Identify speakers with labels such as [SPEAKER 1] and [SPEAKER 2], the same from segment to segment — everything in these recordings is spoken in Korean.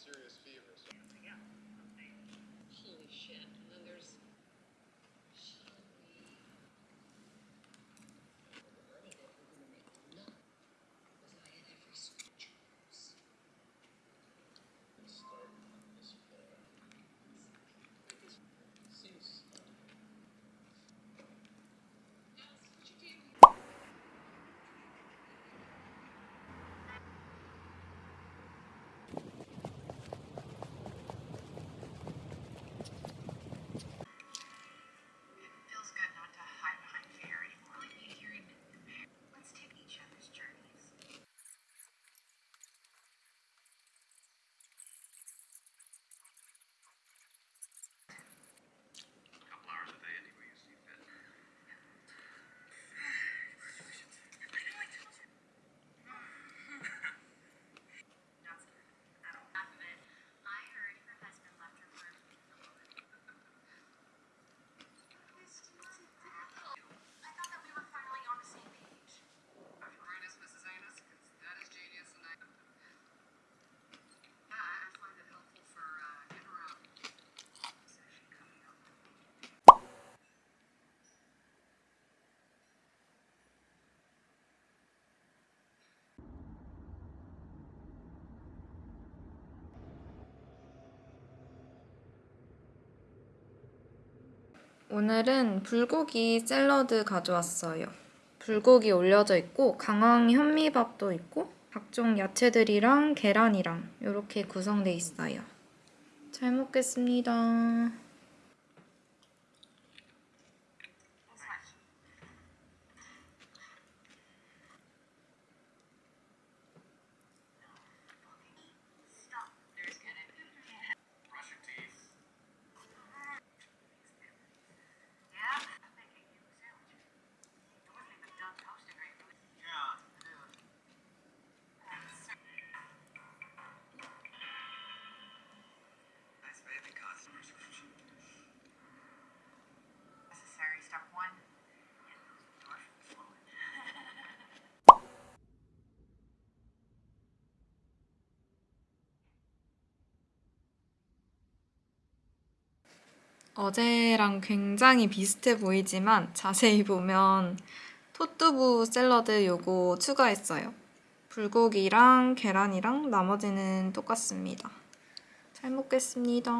[SPEAKER 1] serious
[SPEAKER 2] fever. So.
[SPEAKER 3] Holy shit. And then there's
[SPEAKER 4] 오늘은 불고기 샐러드 가져왔어요. 불고기 올려져 있고 강황 현미밥도 있고 각종 야채들이랑 계란이랑 이렇게 구성돼 있어요. 잘 먹겠습니다. 어제랑 굉장히 비슷해 보이지만 자세히 보면 토뚜부 샐러드 요거 추가했어요. 불고기랑 계란이랑 나머지는 똑같습니다. 잘 먹겠습니다.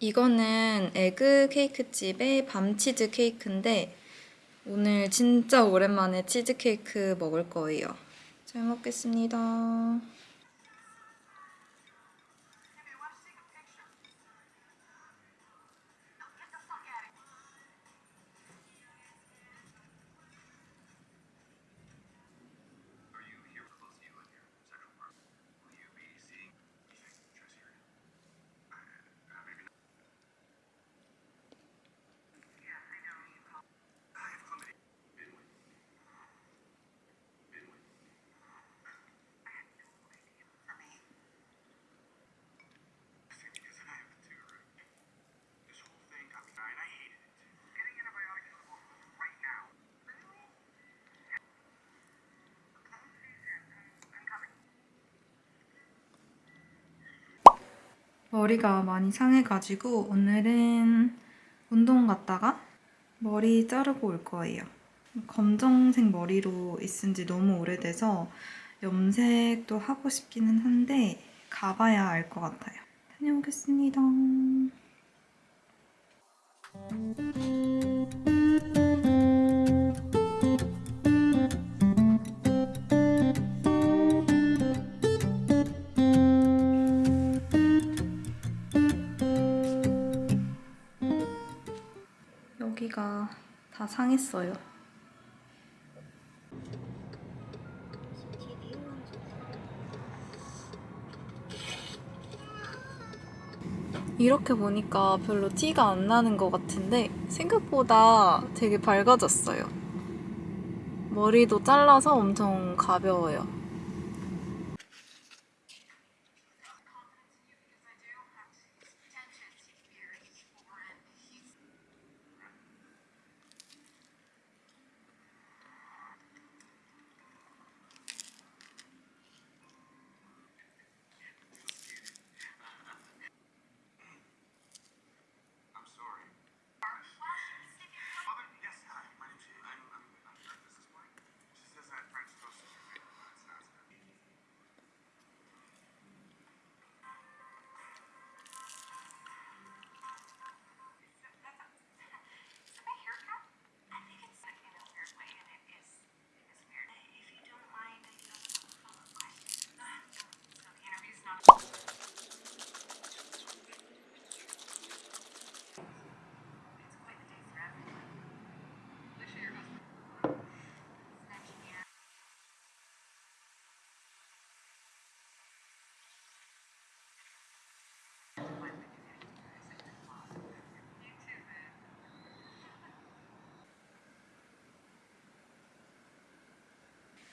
[SPEAKER 4] 이거는 에그 케이크 집의 밤치즈 케이크인데 오늘 진짜 오랜만에 치즈 케이크 먹을 거예요. 잘 먹겠습니다. 머리가 많이 상해가지고 오늘은 운동 갔다가 머리 자르고 올 거예요. 검정색 머리로 있은 지 너무 오래돼서 염색도 하고 싶기는 한데 가봐야 알 것 같아요. 다녀오겠습니다. 다 상했어요. 이렇게 보니까 별로 티가 안 나는 것 같은데 생각보다 되게 밝아졌어요. 머리도 잘라서 엄청 가벼워요.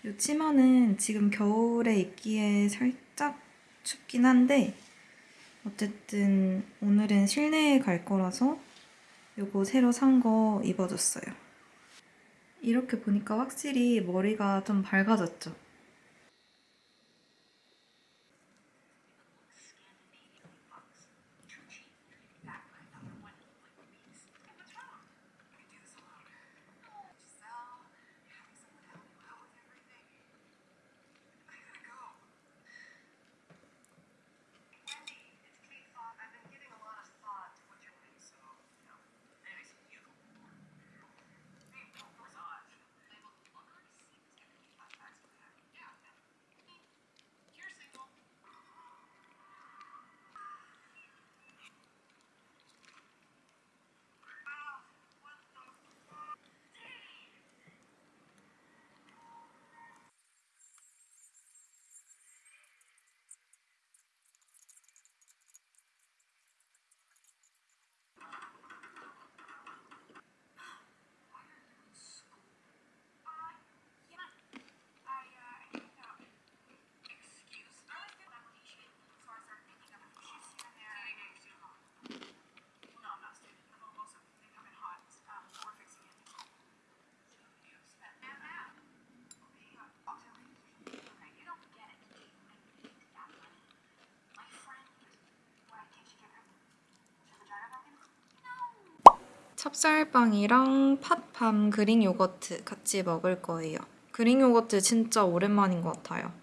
[SPEAKER 4] 이 치마는 지금 겨울에 입기에 살짝 춥긴 한데 어쨌든 오늘은 실내에 갈 거라서 요거 새로 산 거 입어줬어요. 이렇게 보니까 확실히 머리가 좀 밝아졌죠. 찹쌀빵이랑 팥밤 그릭 요거트 같이 먹을 거예요. 그릭 요거트 진짜 오랜만인 것 같아요.